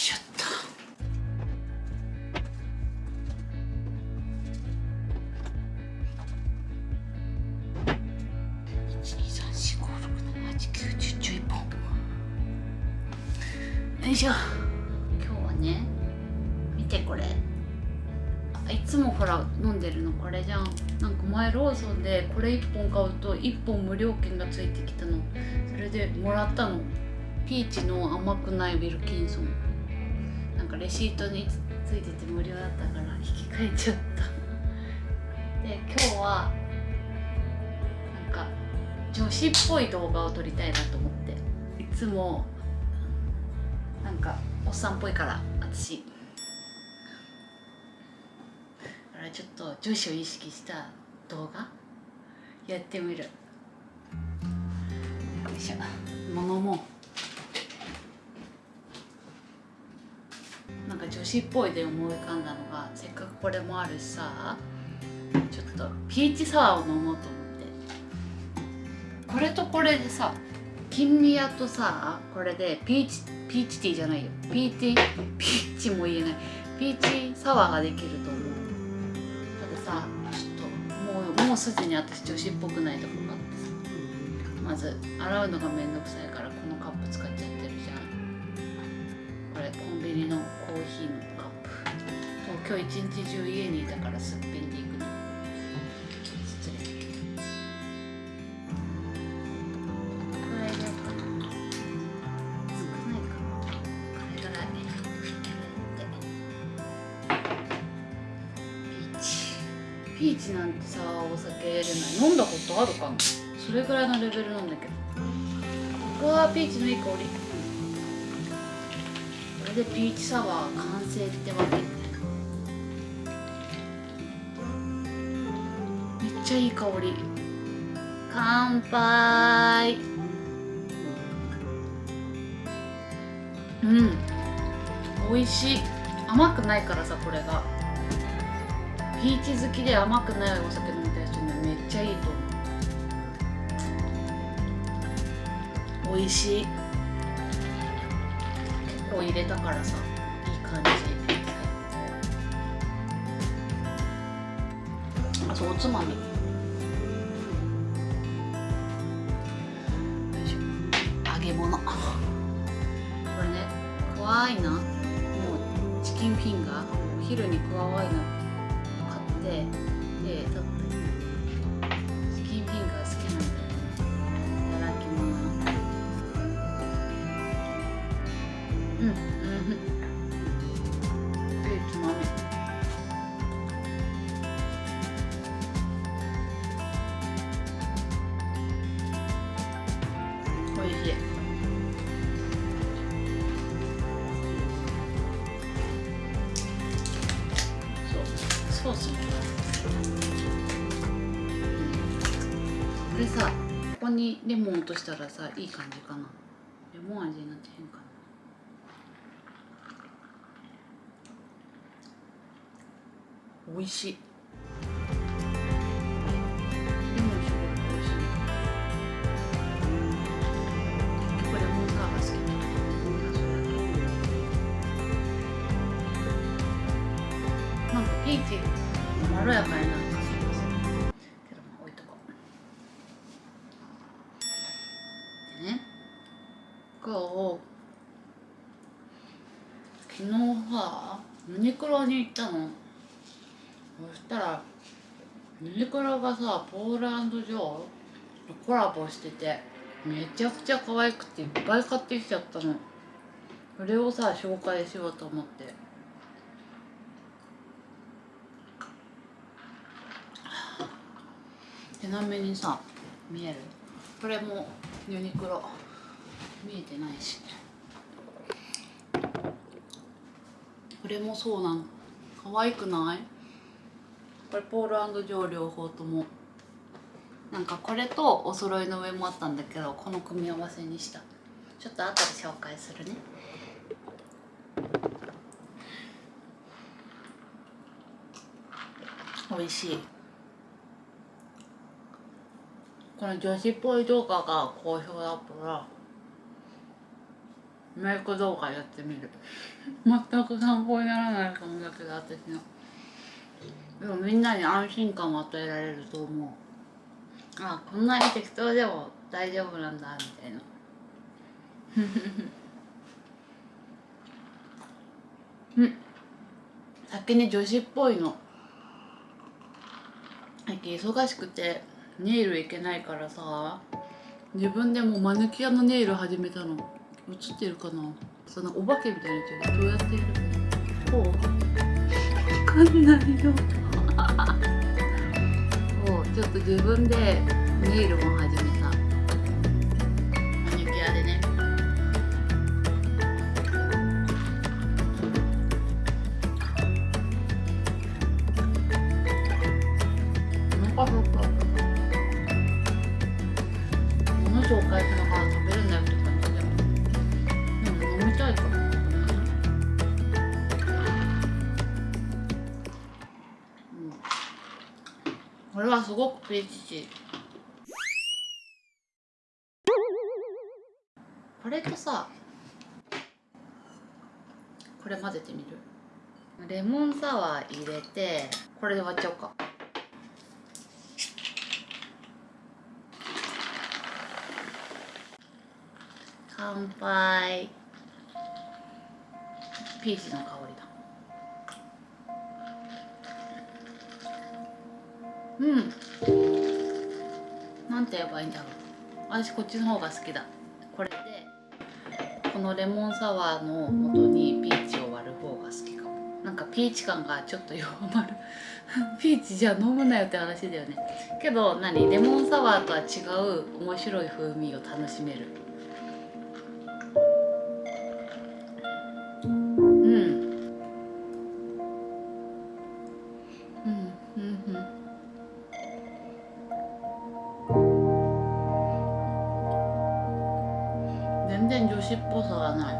しょっとよいしょ。今日はね見てこれ。いつもほら飲んでるのこれじゃん。なんか前ローソンでこれ1本買うと1本無料券がついてきたの。それでもらったの。ピーチの甘くないウィルキンソン。かレシートについてて無料だったから引き換えちゃった。で今日はなんか女子っぽい動画を撮りたいなと思って。いつもなんかおっさんっぽいから私。だからちょっと女子を意識した動画やってみる。よいしょ。物もなんか女子っぽいで思い浮かんだのがせっかくこれもあるしさちょっとピーチサワーを飲もうと思って。これとこれでさ金利屋とさこれでピーチピーチティーじゃないよ。ピーティーピーチも言えない。ピーチサワーができると思う。たださちょっともうもうすでに私女子っぽくないとこがあってさ。まず洗うのがめんどくさいからこのカップ使っちゃってるじゃんこれコンビニのコーヒーのカップ今日一日中家にいたからすっぴんでいくの失礼これでかな少ないかこれぐらいピーチピーチなんてさお酒入れない飲んだことあるかなそれぐらいのレベルなんだけどうわーピーチのいい香り。れでピーチサワー完成ってわけめっちゃいい香り。乾杯。うん。美味しい。甘くないからさこれが。ピーチ好きで甘くないお酒飲みたい人にはめっちゃいいと思う。美味しい。結構入れたからさいい感じあとおつまみ。し揚げ物。これねクワアイナもうチキンフィンガー。お昼にクワアイナ買ってでソースもこれさここにレモン落としたらさいい感じかな？レモン味になってへんかな？美味しい。今日昨日さユニクロに行ったの。そしたらユニクロがさポーランドジョーとコラボしててめちゃくちゃ可愛くていっぱい買ってきちゃったの。それをさ紹介しようと思って。ちなみにさ見える？これもユニクロ。見えてないしこれもそうなの可愛くない？これポールジョー両方とも。なんかこれとお揃いの上もあったんだけどこの組み合わせにした。ちょっと後で紹介するね。美味しい。この女子っぽい動画が好評だったら。メイク動画やってみる。全く参考にならないかもだけど私の。でもみんなに安心感を与えられると思う。あこんなに適当でも大丈夫なんだみたいな。うん。先に女子っぽいの。最近忙しくてネイルいけないからさ。自分でもマヌキアのネイル始めたの。映ってるかな？そのお化けみたいになどうやってやる？こう。わかんないよ。そうちょっと自分でネイルも始めた。マニキュアでね。お腹すっか物紹介しな。がれはすごくピーチチこれとさこれ混ぜてみる？レモンサワー入れてこれで割っちゃおうか。乾杯。ピーチの香り。うん。なんて言えばいいんだろう。私こっちの方が好きだ。これでこのレモンサワーの元にピーチを割る方が好きかも。なんかピーチ感がちょっと弱まる。ピーチじゃ飲むなよって話だよね。けど何？レモンサワーとは違う面白い風味を楽しめる。全然女子っぽさがない。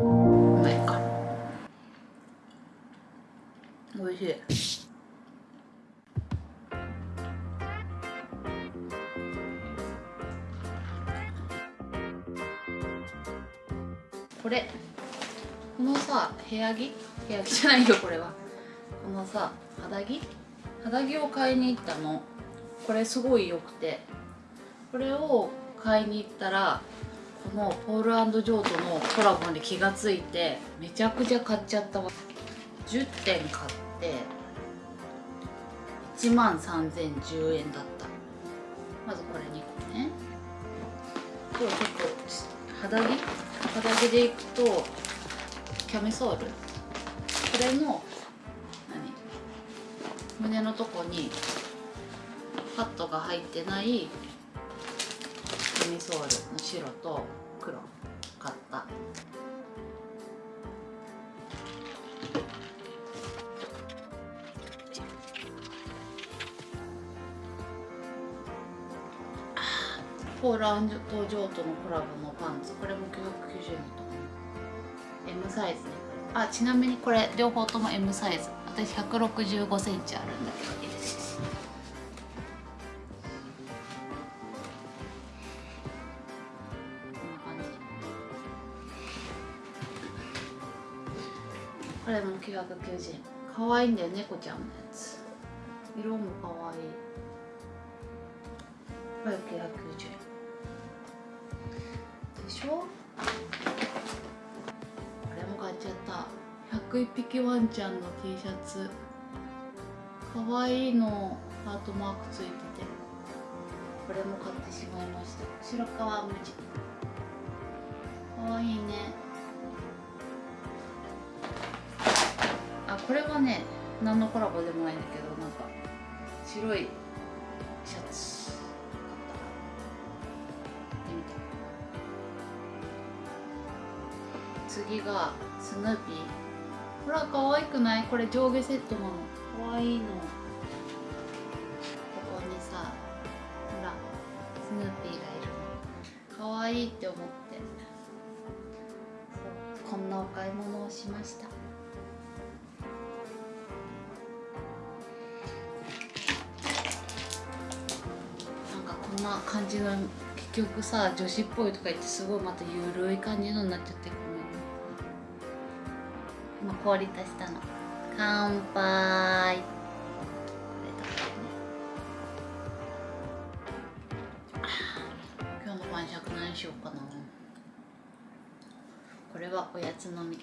うまいか。美味しい。これこのさ部屋着？部屋着じゃないよこれは。このさ肌着？肌着を買いに行ったの。これすごい良くて。これを買いに行ったらこのポールジョーとのコラボに気がついてめちゃくちゃ買っちゃったわ。10点買って1万3010円だった。まずこれ2個ね。今日ちょっと肌着？肌着でいくとキャミソール？これの何？胸のとこにパッドが入ってないキミソールの白と黒買ったポーランドとジョーとのコラボのパンツこれも990円だったか M サイズね。あちなみにこれ両方とも M サイズ。私1 6 5センチあるんだけどこれも990円。可愛いんだよ猫ちゃんのやつ。色も可愛い。これ990円。でしょ？これも買っちゃった。101匹ワンちゃんの T シャツ。かわいいの。ハートマークついてて。これも買ってしまいました。白川無地。かわいいね。これはね何のコラボでもないんだけどなんか白いシャツ買ったで見て次がスヌーピー。ほら可愛くない？これ上下セットなの。可愛いの。ここにさほらスヌーピーがいるの。可愛いって思って。こんなお買い物をしました。な感じの結局さ女子っぽいとか言ってすごいまたゆるい感じのになっちゃってごめんね。今氷足したの。乾杯。これだね。今日の晩酌何しようかな。これはおやつのみ。